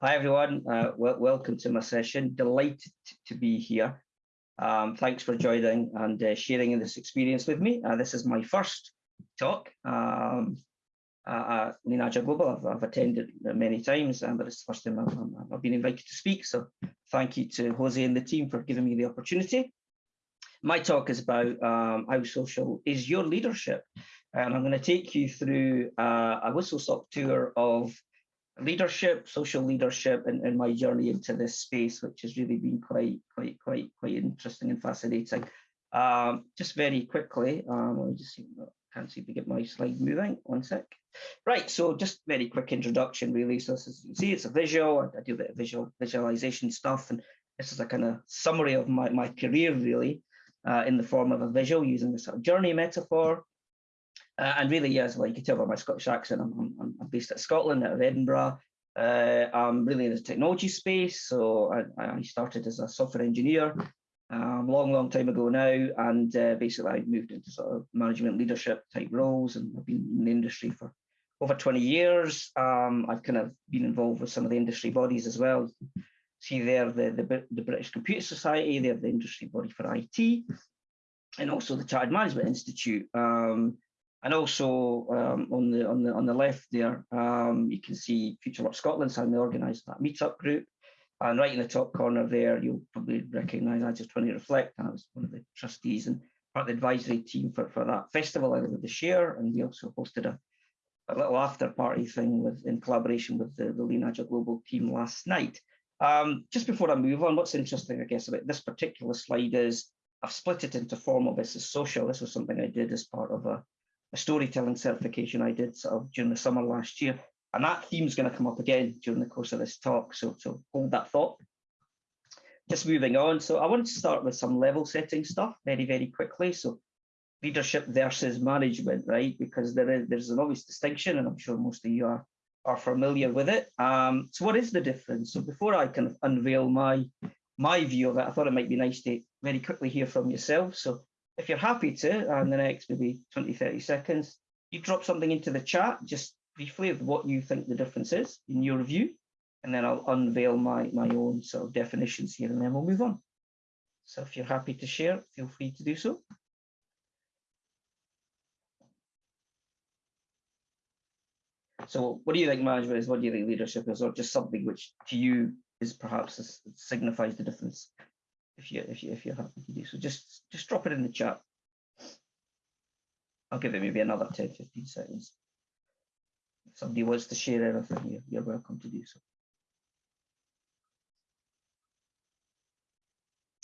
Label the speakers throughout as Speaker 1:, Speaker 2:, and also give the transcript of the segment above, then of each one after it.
Speaker 1: Hi, everyone. Uh, welcome to my session. Delighted to be here. Um, thanks for joining and uh, sharing this experience with me. Uh, this is my first talk um, at Agile Global. I've, I've, attended many times, um, but it's the first time I've, I've, been invited to speak. So thank you to Jose and the team for giving me the opportunity. My talk is about um, how social is your leadership. And I'm going to take you through uh, a whistle-stop tour of leadership, social leadership, and, and my journey into this space, which has really been quite, quite, quite, quite interesting and fascinating. Um, just very quickly, um, let me just see, can't seem to get my slide moving. One sec. Right, so just very quick introduction, really. So as you see, it's a visual. I, I do a bit of visual visualization stuff, and this is a kind of summary of my, my career, really, uh, in the form of a visual using the sort of journey metaphor. Uh, and really, yes, well, you can tell by my Scottish accent, I'm, I'm, I'm based at Scotland, out of Edinburgh. Uh, I'm really in the technology space, so I, I started as a software engineer um, long, long time ago now, and uh, basically I moved into sort of management leadership type roles, and I've been in the industry for over 20 years. Um, I've kind of been involved with some of the industry bodies as well. See there, the, the, the British Computer Society, they're the industry body for IT, and also the Chartered Management Institute. Um, and also um, on the on the on the left there, um, you can see Future Work Scotland, how they organised that meetup group. And right in the top corner there, you'll probably recognise I just 20 Reflect. I was one of the trustees and part of the advisory team for, for that festival out of the share. And we also hosted a, a little after party thing with in collaboration with the, the Lean Agile Global team last night. Um, just before I move on, what's interesting, I guess, about this particular slide is I've split it into formal versus social. This was something I did as part of a a storytelling certification I did sort of during the summer last year. And that theme is going to come up again during the course of this talk. So, so hold that thought. Just moving on. So I wanted to start with some level setting stuff very, very quickly. So leadership versus management, right? Because there is there's an obvious distinction, and I'm sure most of you are are familiar with it. Um, so what is the difference? So before I kind of unveil my my view of it, I thought it might be nice to very quickly hear from yourself. So if you're happy to, uh, and the next maybe 20, 30 seconds, you drop something into the chat, just briefly of what you think the difference is in your view, and then I'll unveil my, my own sort of definitions here, and then we'll move on. So if you're happy to share, feel free to do so. So what do you think management is? What do you think leadership is? Or just something which to you is perhaps signifies the difference if you if you if you're happy to do so. Just just drop it in the chat. I'll give it maybe another 10, 15 seconds. If somebody wants to share anything, you're, you're welcome to do so.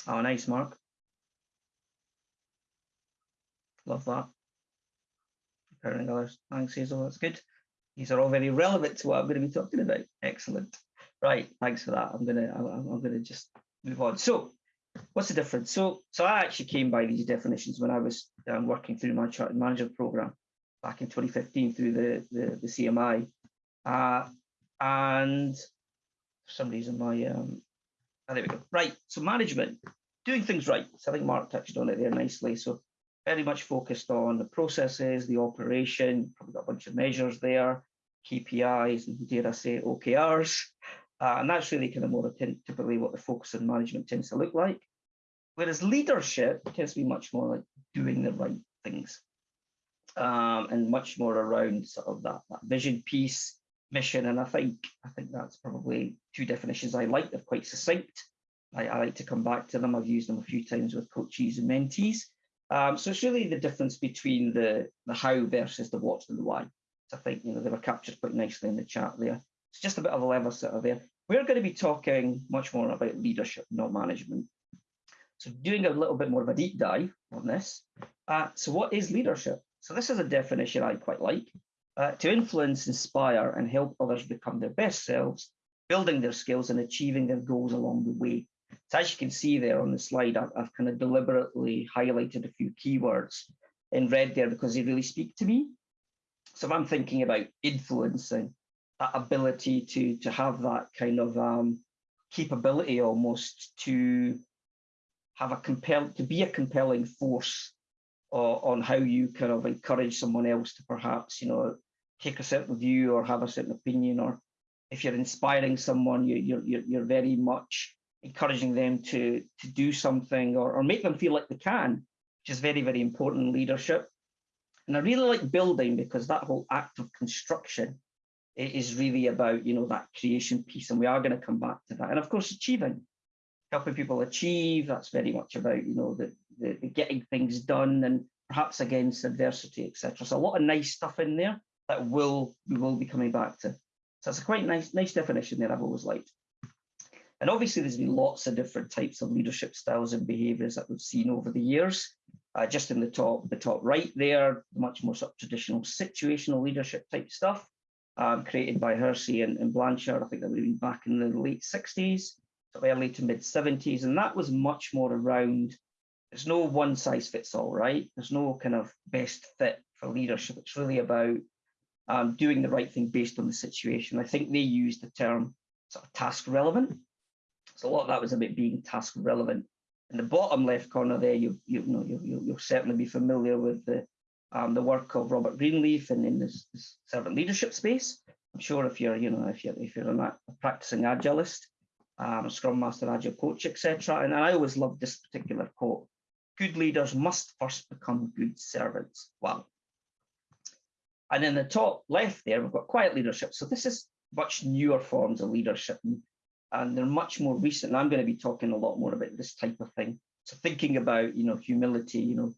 Speaker 1: Oh, nice, Mark. Love that. Preparing others. Thanks, Hazel. That's good. These are all very relevant to what I'm going to be talking about. Excellent. Right. Thanks for that. I'm gonna I'm, I'm gonna just move on. So What's the difference? So, so I actually came by these definitions when I was um, working through my Chartered Manager program back in 2015 through the the, the CMI, uh, and for some reason my um, oh, there we go. Right. So management, doing things right. So I think Mark touched on it there nicely. So very much focused on the processes, the operation. Probably got a bunch of measures there, KPIs, and dare I say OKRs. Uh, and that's really kind of more typically what the focus on management tends to look like. Whereas leadership tends to be much more like doing the right things um, and much more around sort of that, that vision piece, mission. And I think I think that's probably two definitions I like. They're quite succinct. I, I like to come back to them. I've used them a few times with coaches and mentees. Um, so it's really the difference between the, the how versus the what and the why. So I think you know they were captured quite nicely in the chat there. It's just a bit of a level setter there. We're going to be talking much more about leadership, not management. So doing a little bit more of a deep dive on this. Uh, so what is leadership? So this is a definition I quite like. Uh, to influence, inspire, and help others become their best selves, building their skills and achieving their goals along the way. So as you can see there on the slide, I've, I've kind of deliberately highlighted a few keywords in red there because they really speak to me. So if I'm thinking about influencing, that ability to to have that kind of um, capability almost to have a compel to be a compelling force uh, on how you kind of encourage someone else to perhaps you know take a certain view or have a certain opinion or if you're inspiring someone, you, you're, you're, you're very much encouraging them to, to do something or, or make them feel like they can, which is very, very important in leadership. And I really like building because that whole act of construction is really about, you know, that creation piece. And we are going to come back to that. And of course, achieving, helping people achieve, that's very much about, you know, the, the, the getting things done and perhaps against adversity, etc. So a lot of nice stuff in there that will we will be coming back to. So it's a quite nice, nice definition there I've always liked. And obviously there's been lots of different types of leadership styles and behaviors that we've seen over the years. Uh, just in the top, the top right there, much more sort of traditional situational leadership type stuff um, created by Hersey and, and, Blanchard. I think that would have been back in the late 60s, early to mid 70s. And that was much more around, there's no one size fits all, right? There's no kind of best fit for leadership. It's really about um, doing the right thing based on the situation. I think they used the term sort of task relevant. So a lot of that was about being task relevant. In the bottom left corner there, you you know you, you will certainly be familiar with the um, the work of Robert Greenleaf and in this, this, servant leadership space. I'm sure if you're you know if you're if you're a, practicing agilist, um, Scrum Master, Agile coach, etc. And I always love this particular quote: "Good leaders must first become good servants." Wow. And in the top left there, we've got quiet leadership. So this is much newer forms of leadership and, and they're much more recent. And I'm going to be talking a lot more about this type of thing. So thinking about, you know, humility, you know,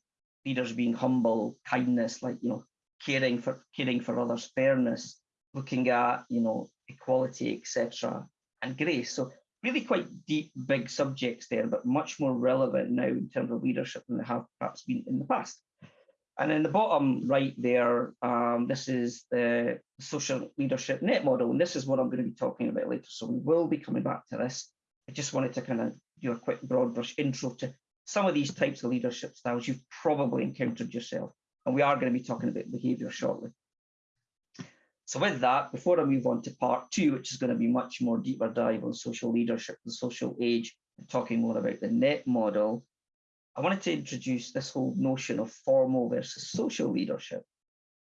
Speaker 1: leaders being humble, kindness, like, you know, caring for caring for others, fairness, looking at, you know, equality, etc., and grace. So really quite deep, big subjects there, but much more relevant now in terms of leadership than they have perhaps been in the past. And in the bottom right there, um, this is the social leadership net model. And this is what I'm going to be talking about later. So we will be coming back to this. I just wanted to kind of do a quick broad brush intro to some of these types of leadership styles you've probably encountered yourself. And we are going to be talking about behavior shortly. So with that, before I move on to part two, which is going to be much more deeper dive on social leadership, the social age, and talking more about the net model, I wanted to introduce this whole notion of formal versus social leadership.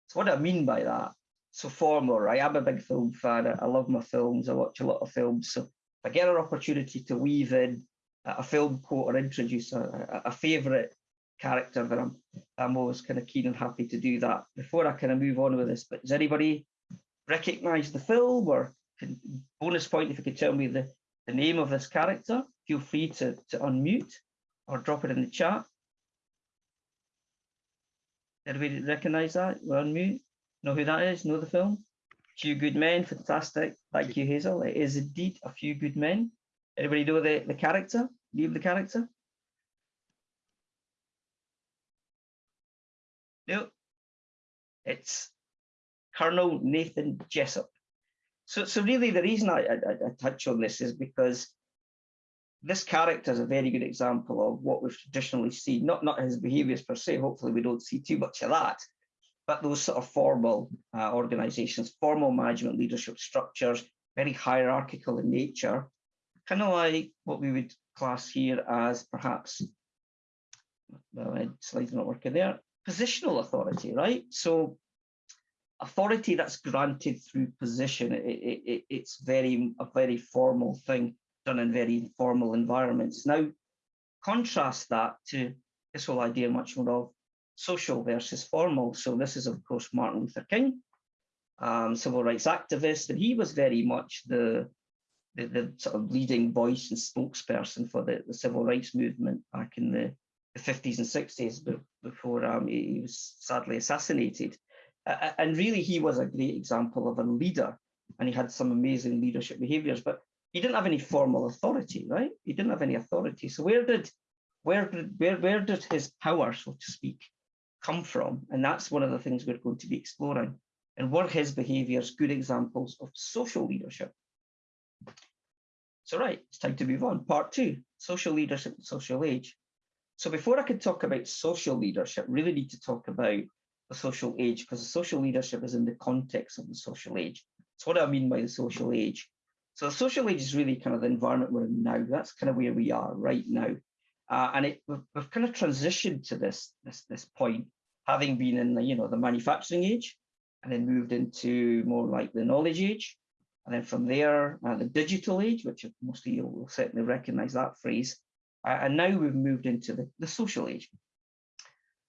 Speaker 1: So what do I mean by that? So formal, right? I'm a big film fan. I love my films. I watch a lot of films. So if I get an opportunity to weave in a film quote or introduce a, a, a favorite character, then I'm, I'm always kind of keen and happy to do that. Before I kind of move on with this, but does anybody recognize the film or can, bonus point if you could tell me the, the name of this character? Feel free to, to unmute or drop it in the chat. Everybody recognize that? We're on mute. Know who that is? Know the film? Few Good Men, fantastic. Thank you, Hazel. It is indeed A Few Good Men. Everybody know the, the character? Name the character? No. It's Colonel Nathan Jessup. So, so really the reason I, I, I touch on this is because this character is a very good example of what we've traditionally seen, not, not his behaviors per se, hopefully we don't see too much of that, but those sort of formal uh, organizations, formal management leadership structures, very hierarchical in nature, kind of like what we would class here as perhaps, well, my slide's not working there, positional authority, right? So authority that's granted through position, it, it, it, it's very a very formal thing done in very informal environments. Now, contrast that to this whole idea much more of social versus formal. So this is, of course, Martin Luther King, um, civil rights activist, and he was very much the, the, the, sort of leading voice and spokesperson for the, the civil rights movement back in the, the 50s and 60s before um, he was sadly assassinated. Uh, and really, he was a great example of a leader, and he had some amazing leadership behaviors. But he didn't have any formal authority, right? He didn't have any authority. So where did where did where where did his power, so to speak, come from? And that's one of the things we're going to be exploring. And were his behaviors good examples of social leadership? So right, it's time to move on. Part two, social leadership and social age. So before I can talk about social leadership, really need to talk about the social age because the social leadership is in the context of the social age. So what do I mean by the social age? So the social age is really kind of the environment we're in now. That's kind of where we are right now. Uh, and it, we've, we've, kind of transitioned to this, this, this point, having been in the, you know, the manufacturing age and then moved into more like the knowledge age. And then from there, uh, the digital age, which most of you will certainly recognize that phrase. Uh, and now we've moved into the, the social age.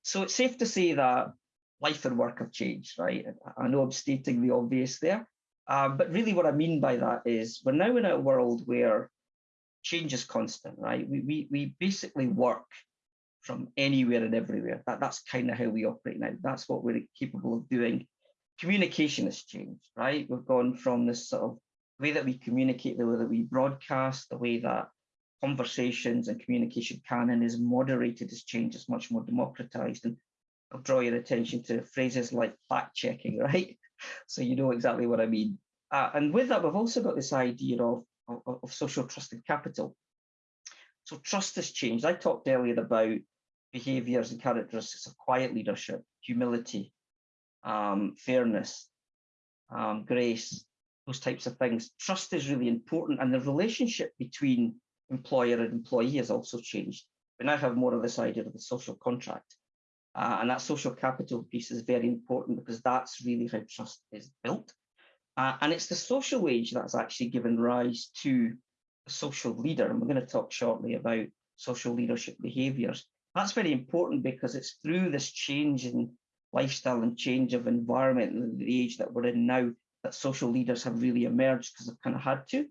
Speaker 1: So it's safe to say that life and work have changed, right? I know I'm stating the obvious there, um, but really what I mean by that is we're now in a world where change is constant, right? We, we, we basically work from anywhere and everywhere. That, that's kind of how we operate now. That's what we're capable of doing. Communication has changed, right? We've gone from this sort of way that we communicate, the way that we broadcast, the way that conversations and communication canon is moderated has changed, it's much more democratized. And I'll draw your attention to phrases like fact checking, right? So you know exactly what I mean. Uh, and with that, we've also got this idea of, of, of social trusted capital. So trust has changed. I talked earlier about behaviors and characteristics of quiet leadership, humility, um, fairness, um, grace, those types of things. Trust is really important, and the relationship between employer and employee has also changed. We now have more of this idea of the social contract. Uh, and that social capital piece is very important because that's really how trust is built. Uh, and it's the social wage that's actually given rise to a social leader. And we're going to talk shortly about social leadership behaviors. That's very important because it's through this change in lifestyle and change of environment the age that we're in now that social leaders have really emerged because they've kind of had to.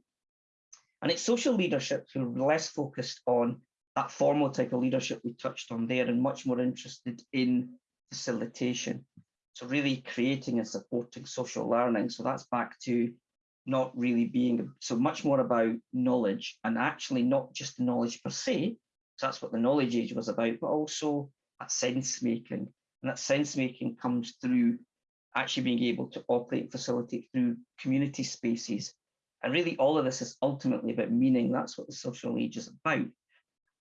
Speaker 1: And it's social leadership who are less focused on that formal type of leadership we touched on there and much more interested in facilitation. So really creating and supporting social learning. So that's back to not really being so much more about knowledge and actually not just knowledge per se, so that's what the knowledge age was about, but also that sense making. And that sense making comes through actually being able to operate and facilitate through community spaces. And really all of this is ultimately about meaning. That's what the social age is about.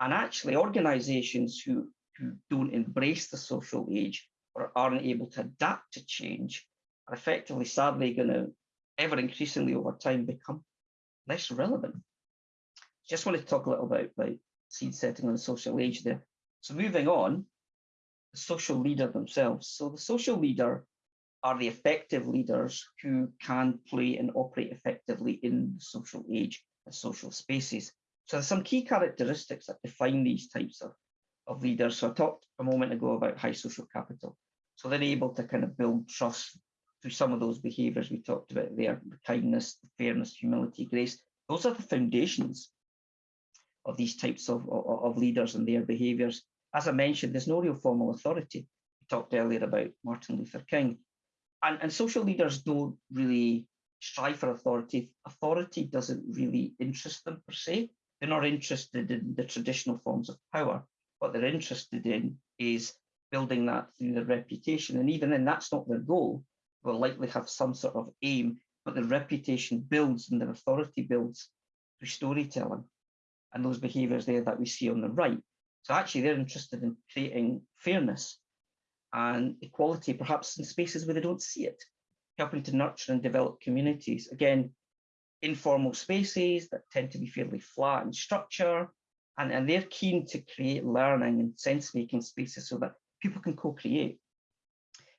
Speaker 1: And actually organizations who, who don't embrace the social age or aren't able to adapt to change are effectively, sadly, going to ever increasingly over time become less relevant. Just wanted to talk a little bit about seed setting on the social age there. So moving on, social leader themselves. So the social leader are the effective leaders who can play and operate effectively in the social age and social spaces. So there's some key characteristics that define these types of, of leaders. So I talked a moment ago about high social capital. So they're able to kind of build trust through some of those behaviors we talked about there, the kindness, fairness, humility, grace. Those are the foundations of these types of, of, of leaders and their behaviors. As I mentioned, there's no real formal authority. We talked earlier about Martin Luther King. And, and social leaders don't really strive for authority. Authority doesn't really interest them per se. They're not interested in the traditional forms of power. What they're interested in is building that through their reputation. And even then, that's not their goal. They'll likely have some sort of aim, but their reputation builds and their authority builds through storytelling and those behaviors there that we see on the right. So actually they're interested in creating fairness and equality, perhaps in spaces where they don't see it, helping to nurture and develop communities. Again, informal spaces that tend to be fairly flat in structure, and, and they're keen to create learning and sense-making spaces so that people can co-create.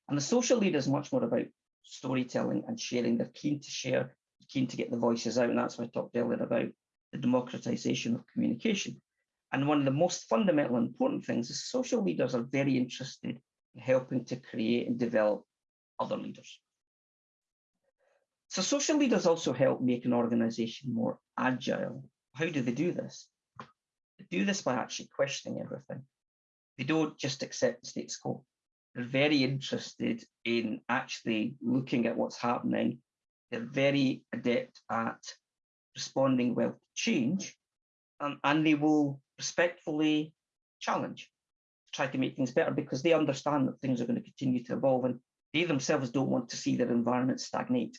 Speaker 1: And the social leader is much more about storytelling and sharing. They're keen to share, keen to get the voices out, and that's what I talked earlier about the democratization of communication. And one of the most fundamental and important things is social leaders are very interested in helping to create and develop other leaders. So social leaders also help make an organization more agile. How do they do this? They do this by actually questioning everything. They don't just accept the status quo. They're very interested in actually looking at what's happening. They're very adept at responding well to change, um, and they will respectfully challenge, try to make things better because they understand that things are going to continue to evolve and they themselves don't want to see their environment stagnate.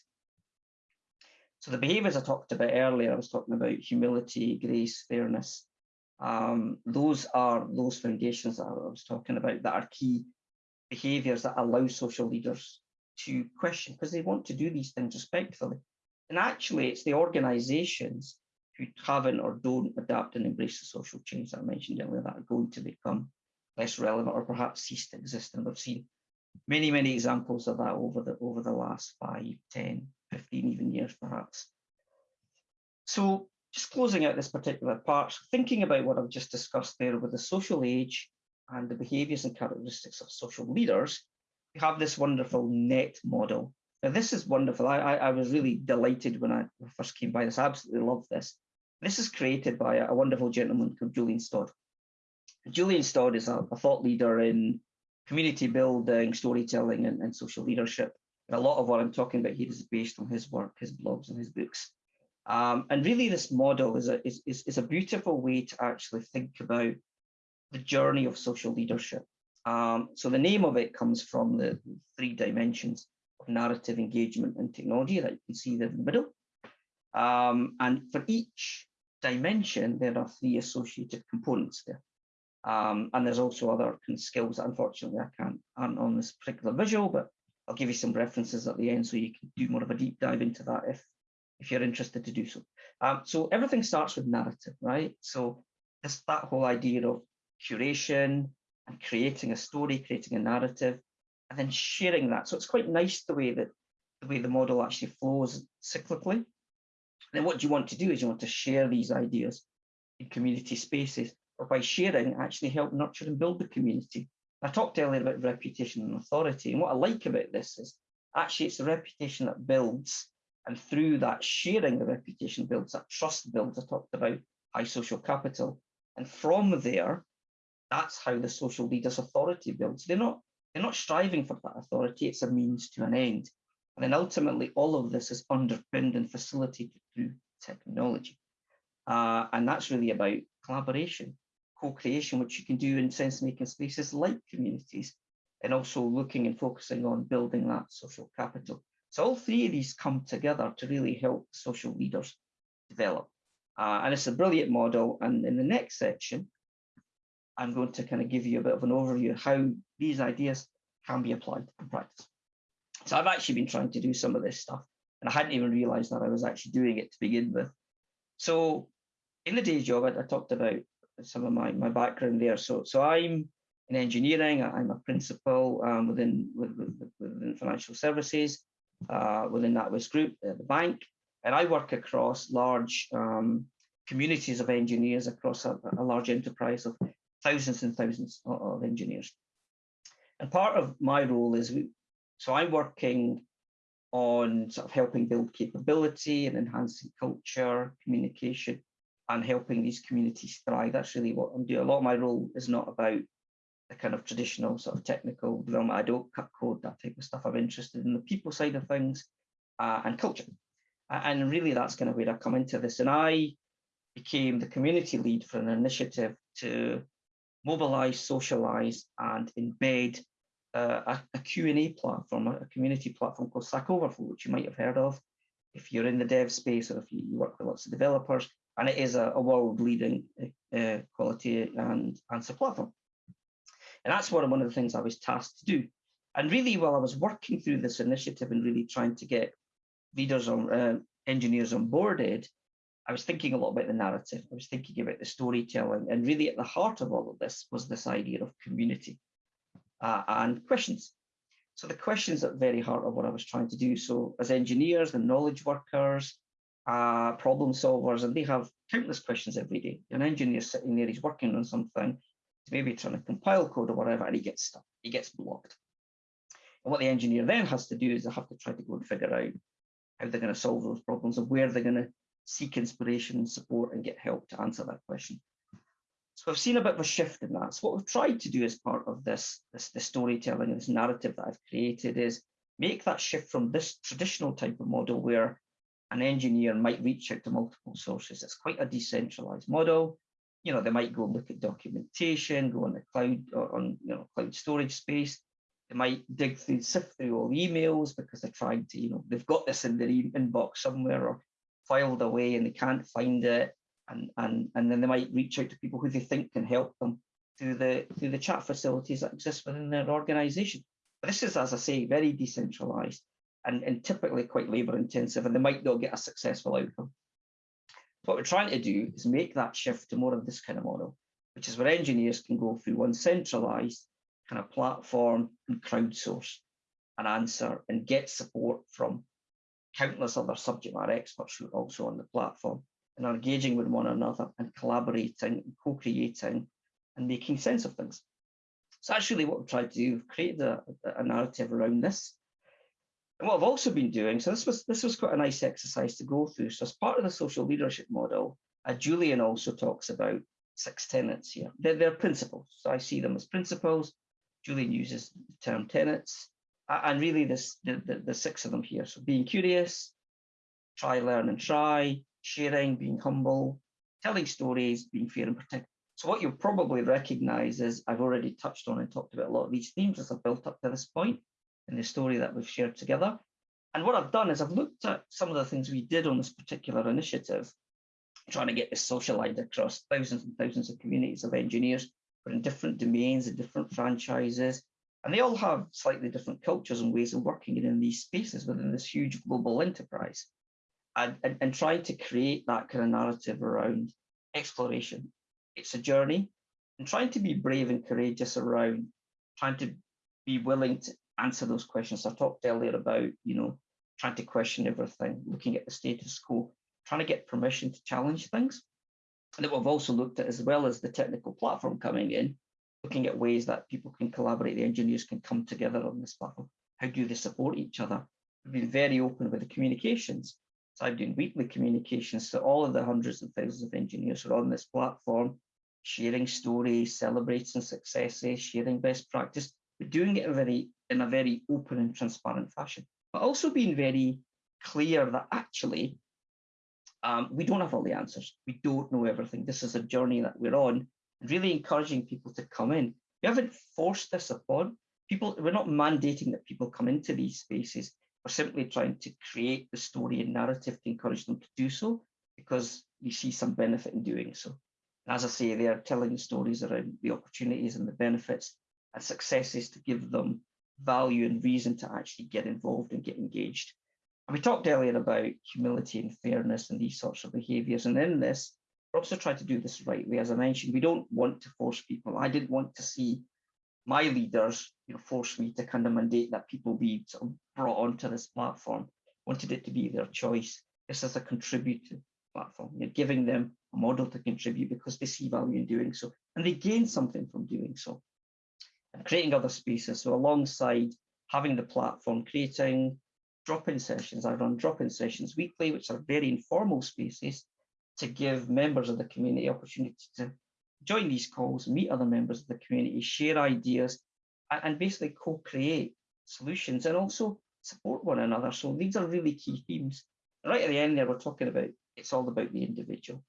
Speaker 1: So the behaviors I talked about earlier, I was talking about humility, grace, fairness. Um, those are those foundations that I was talking about that are key behaviors that allow social leaders to question because they want to do these things respectfully. And actually, it's the organizations who haven't or don't adapt and embrace the social change that I mentioned earlier that are going to become less relevant or perhaps cease to exist. And we've seen many, many examples of that over the over the last five, 10, 15 even years, perhaps. So just closing out this particular part, thinking about what I've just discussed there with the social age and the behaviours and characteristics of social leaders, we have this wonderful net model. Now this is wonderful. I, I, I was really delighted when I first came by this. I absolutely love this. This is created by a, wonderful gentleman called Julian Stodd. Julian Stodd is a, a thought leader in community building, storytelling, and, and social leadership. And a lot of what I'm talking about here is based on his work, his blogs, and his books. Um, and really, this model is a, is, is, is a beautiful way to actually think about the journey of social leadership. Um, so the name of it comes from the three dimensions of narrative engagement and technology that you can see there in the middle. Um, and for each dimension, there are three associated components there. Um, and there's also other kind of skills that unfortunately I can't aren't on this particular visual, but I'll give you some references at the end so you can do more of a deep dive into that if if you're interested to do so. Um, so everything starts with narrative, right? So this that whole idea of curation and creating a story, creating a narrative, and then sharing that. So it's quite nice the way that the way the model actually flows cyclically. And then what you want to do is you want to share these ideas in community spaces or by sharing actually help nurture and build the community. I talked earlier about reputation and authority, and what I like about this is actually it's the reputation that builds, and through that sharing, the reputation builds, that trust builds. I talked about high social capital, and from there, that's how the social leader's authority builds. They're not they're not striving for that authority; it's a means to an end. And then ultimately, all of this is underpinned and facilitated through technology, uh, and that's really about collaboration co-creation, which you can do in sense-making spaces like communities, and also looking and focusing on building that social capital. So all three of these come together to really help social leaders develop. Uh, and it's a brilliant model. And in the next section, I'm going to kind of give you a bit of an overview of how these ideas can be applied in practice. So I've actually been trying to do some of this stuff, and I hadn't even realized that I was actually doing it to begin with. So in the day job, I, I talked about some of my, my background there. So, so I'm in engineering, I'm a principal um, within, within, within financial services, uh, within NatWest Group, uh, the bank, and I work across large um, communities of engineers across a, a, large enterprise of thousands and thousands of, of engineers. And part of my role is, we, so I'm working on sort of helping build capability and enhancing culture, communication, and helping these communities thrive. That's really what I'm doing. A lot of my role is not about the kind of traditional sort of technical development. I don't cut code, that type of stuff. I'm interested in the people side of things uh, and culture. And really that's kind of where I come into this. And I became the community lead for an initiative to mobilize, socialize and embed uh, a, Q&A platform, a community platform called Stack Overflow, which you might have heard of if you're in the dev space or if you, work with lots of developers and it is a, a world-leading uh, quality and answer platform. And that's what one of the things I was tasked to do. And really, while I was working through this initiative and really trying to get leaders on uh, engineers onboarded, I was thinking a lot about the narrative. I was thinking about the storytelling, and really at the heart of all of this was this idea of community uh, and questions. So the questions at the very heart of what I was trying to do. So as engineers and knowledge workers, uh, problem solvers, and they have countless questions every day. An engineer sitting there, he's working on something, maybe trying to compile code or whatever, and he gets stuck, he gets blocked. And what the engineer then has to do is they have to try to go and figure out how they're going to solve those problems and where they're going to seek inspiration and support and get help to answer that question. So I've seen a bit of a shift in that. So what we've tried to do as part of this, this, this storytelling this narrative that I've created is make that shift from this traditional type of model where an engineer might reach out to multiple sources. It's quite a decentralized model. You know, they might go and look at documentation, go on the cloud or on you know cloud storage space. They might dig through, sift through all emails because they're trying to, you know, they've got this in their inbox somewhere or filed away and they can't find it. And and and then they might reach out to people who they think can help them through the through the chat facilities that exist within their organization. But this is, as I say, very decentralized and, and typically quite labor intensive and they might not get a successful outcome. What we're trying to do is make that shift to more of this kind of model, which is where engineers can go through one centralized kind of platform and crowdsource an answer and get support from countless other subject matter experts who are also on the platform. And are engaging with one another and collaborating, co-creating and making sense of things. So that's really what we've tried to do, We've created a, a narrative around this. And what I've also been doing, so this was this was quite a nice exercise to go through. So as part of the social leadership model, uh, Julian also talks about six tenets here. They're, they're principles. So I see them as principles. Julian uses the term tenets. And really this the, the, the six of them here. So being curious, try, learn and try, sharing, being humble, telling stories, being fair and protective. So what you'll probably recognize is I've already touched on and talked about a lot of these themes as I've built up to this point in the story that we've shared together. And what I've done is I've looked at some of the things we did on this particular initiative, trying to get this socialized across thousands and thousands of communities of engineers, but in different domains and different franchises. And they all have slightly different cultures and ways of working in these spaces within this huge global enterprise and, and, and trying to create that kind of narrative around exploration. It's a journey and trying to be brave and courageous around trying to be willing to answer those questions. I talked earlier about, you know, trying to question everything, looking at the status quo, trying to get permission to challenge things. And that we've also looked at as well as the technical platform coming in, looking at ways that people can collaborate, the engineers can come together on this platform. How do they support each other? We've been very open with the communications so I'm doing weekly communications to all of the hundreds and thousands of engineers who are on this platform, sharing stories, celebrating successes, sharing best practice, but doing it in a very, in a very open and transparent fashion. But also being very clear that actually um, we don't have all the answers. We don't know everything. This is a journey that we're on, and really encouraging people to come in. We haven't forced this upon people. We're not mandating that people come into these spaces. We're simply trying to create the story and narrative to encourage them to do so because we see some benefit in doing so. And as I say, they are telling stories around the opportunities and the benefits and successes to give them value and reason to actually get involved and get engaged. And we talked earlier about humility and fairness and these sorts of behaviors. And in this, we're also trying to do this right way. As I mentioned, we don't want to force people. I didn't want to see my leaders you know, forced me to kind of mandate that people be sort of brought onto this platform, wanted it to be their choice. This is a contributive platform. You're giving them a model to contribute because they see value in doing so, and they gain something from doing so. And creating other spaces. So alongside having the platform, creating drop-in sessions. I run drop-in sessions weekly, which are very informal spaces to give members of the community opportunity to join these calls, meet other members of the community, share ideas, and basically co-create solutions and also support one another. So these are really key themes. Right at the end there, we're talking about it's all about the individual.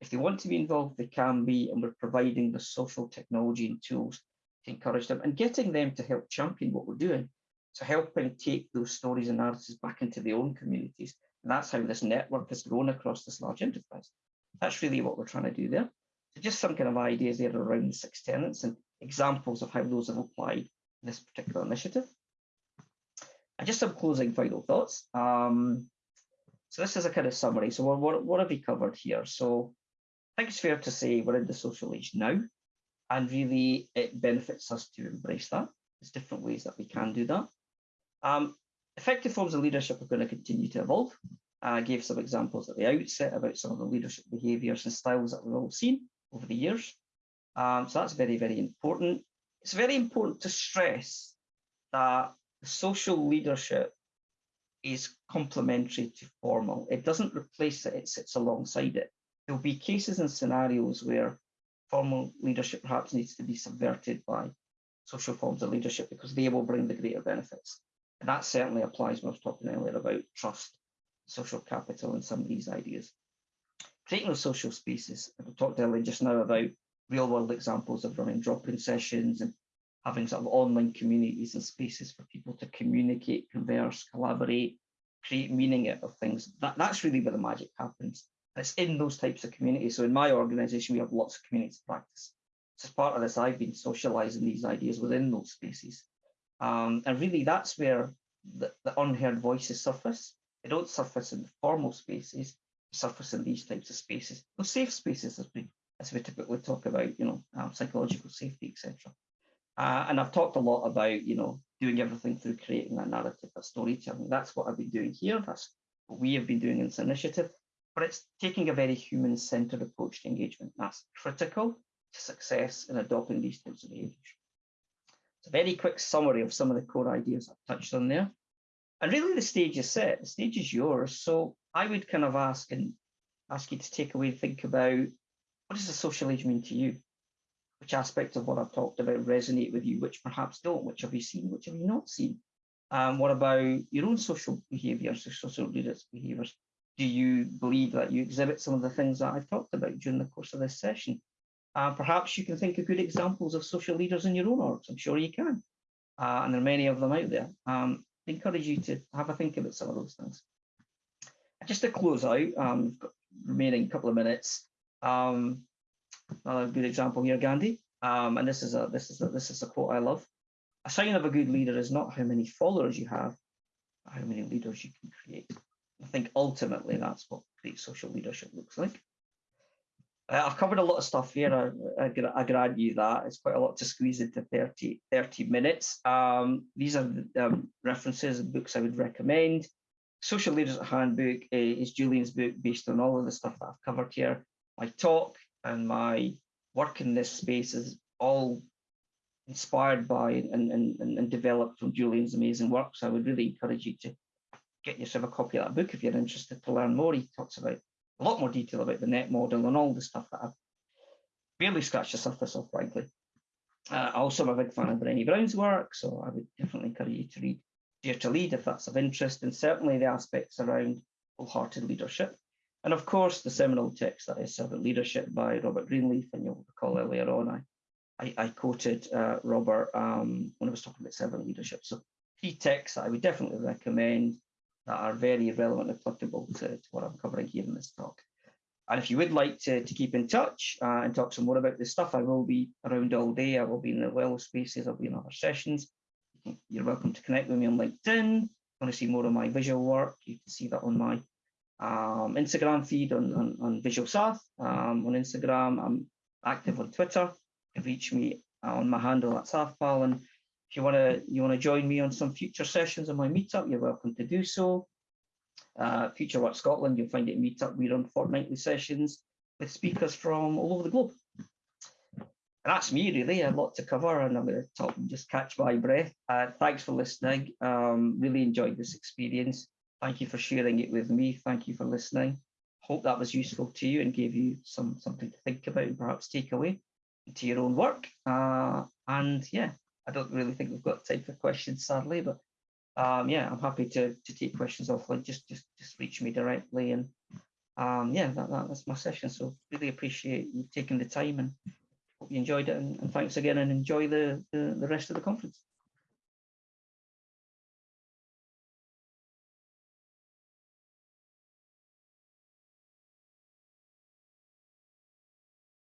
Speaker 1: If they want to be involved, they can be, and we're providing the social technology and tools to encourage them and getting them to help champion what we're doing. So helping take those stories and narratives back into their own communities. And that's how this network has grown across this large enterprise. That's really what we're trying to do there. Just some kind of ideas there around the six tenets and examples of how those have applied this particular initiative. And just some closing final thoughts. Um, so this is a kind of summary. So what, what, have we covered here? So I think it's fair to say we're in the social age now, and really it benefits us to embrace that. There's different ways that we can do that. Um, effective forms of leadership are going to continue to evolve. I gave some examples at the outset about some of the leadership behaviours and styles that we've all seen over the years. Um, so that's very, very important. It's very important to stress that social leadership is complementary to formal. It doesn't replace it, it sits alongside it. There'll be cases and scenarios where formal leadership perhaps needs to be subverted by social forms of leadership because they will bring the greater benefits. And that certainly applies when I was talking earlier about trust, social capital, and some of these ideas creating those social spaces. I talked earlier just now about real world examples of running drop-in sessions and having sort of online communities and spaces for people to communicate, converse, collaborate, create meaning out of things. That, that's really where the magic happens. It's in those types of communities. So in my organization, we have lots of community practice. So as part of this, I've been socializing these ideas within those spaces. Um, and really that's where the, the unheard voices surface. They don't surface in the formal spaces, surface in these types of spaces. Those safe spaces, as we, as we typically talk about, you know, um, psychological safety, etc. Uh, and I've talked a lot about, you know, doing everything through creating a narrative, a storytelling. That's what I've been doing here. That's what we have been doing in this initiative. but it's taking a very human-centered approach to engagement. That's critical to success in adopting these types of behaviours. It's a very quick summary of some of the core ideas I've touched on there. And really the stage is set, the stage is yours. So I would kind of ask and ask you to take away, and think about what does a social age mean to you? Which aspects of what I've talked about resonate with you, which perhaps don't, which have you seen, which have you not seen? Um, what about your own social behaviours, social leaders' behaviours? Do you believe that you exhibit some of the things that I've talked about during the course of this session? Uh, perhaps you can think of good examples of social leaders in your own orgs. I'm sure you can. Uh, and there are many of them out there. Um, I encourage you to have a think about some of those things. Just to close out, um, remaining couple of minutes. Um, another good example here, Gandhi. Um, and this is a this is a, this is a quote I love. A sign of a good leader is not how many followers you have, how many leaders you can create. I think ultimately that's what great social leadership looks like. Uh, I've covered a lot of stuff here. I, I, I grant you that. It's quite a lot to squeeze into 30, 30 minutes. Um, these are the um, references and books I would recommend. Social Leaders Handbook uh, is Julian's book based on all of the stuff that I've covered here. My talk and my work in this space is all inspired by and, and, and developed from Julian's amazing work. So I would really encourage you to get yourself a copy of that book if you're interested to learn more. He talks about a lot more detail about the net model and all the stuff that I've barely scratched the surface of, frankly. Uh, also, I'm a big fan of Brené Brown's work, so I would definitely encourage you to read Dare to Lead if that's of interest, and certainly the aspects around wholehearted leadership. And of course, the seminal text that is Servant Leadership by Robert Greenleaf, and you'll recall earlier on, I, I, I quoted uh, Robert um, when I was talking about servant leadership. So key texts I would definitely recommend that are very relevant and applicable to, to what I'm covering here in this talk. And if you would like to, to keep in touch uh, and talk some more about this stuff, I will be around all day. I will be in the well spaces, I'll be in other sessions. You're welcome to connect with me on LinkedIn. Want to see more of my visual work? You can see that on my um, Instagram feed on, on, on Visual South. Um, on Instagram, I'm active on Twitter. You can reach me on my handle at SouthPal. And if you want to you want to join me on some future sessions on my meetup, you're welcome to do so. Uh, future Work Scotland, you'll find it meetup. We run fortnightly sessions with speakers from all over the globe. And that's me really, a lot to cover and I'm going to talk and just catch my breath. Uh, thanks for listening. Um, really enjoyed this experience. Thank you for sharing it with me. Thank you for listening. Hope that was useful to you and gave you some something to think about and perhaps take away into your own work. Uh, and yeah, I don't really think we've got time for questions, sadly, but um, yeah, I'm happy to, to take questions offline. Just just just reach me directly, and um, yeah, that, that, that's my session. So really appreciate you taking the time, and hope you enjoyed it. And, and thanks again, and enjoy the, the the rest of the conference.